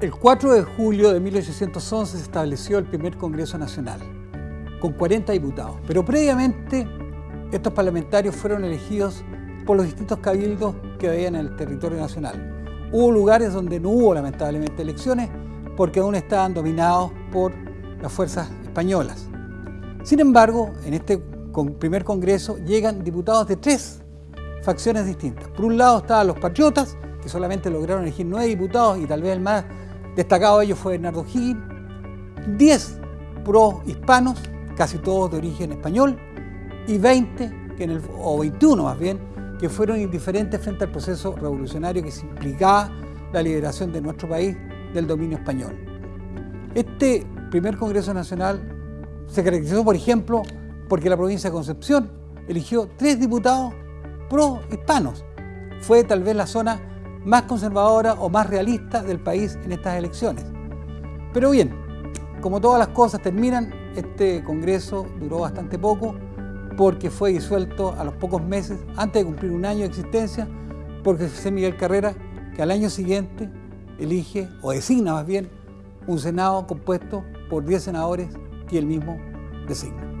El 4 de julio de 1811 se estableció el primer Congreso Nacional, con 40 diputados. Pero previamente, estos parlamentarios fueron elegidos por los distintos cabildos que había en el territorio nacional. Hubo lugares donde no hubo, lamentablemente, elecciones, porque aún estaban dominados por las fuerzas españolas. Sin embargo, en este primer Congreso llegan diputados de tres facciones distintas. Por un lado estaban los patriotas, que solamente lograron elegir nueve diputados y tal vez el más Destacado de ellos fue Bernardo Higgins, 10 pro-hispanos, casi todos de origen español, y 20, que en el, o 21 más bien, que fueron indiferentes frente al proceso revolucionario que implicaba la liberación de nuestro país del dominio español. Este primer Congreso Nacional se caracterizó, por ejemplo, porque la provincia de Concepción eligió tres diputados pro-hispanos. Fue tal vez la zona más conservadora o más realista del país en estas elecciones. Pero bien, como todas las cosas terminan, este Congreso duró bastante poco porque fue disuelto a los pocos meses, antes de cumplir un año de existencia, porque José Miguel Carrera, que al año siguiente elige, o designa más bien, un Senado compuesto por 10 senadores que él mismo designa.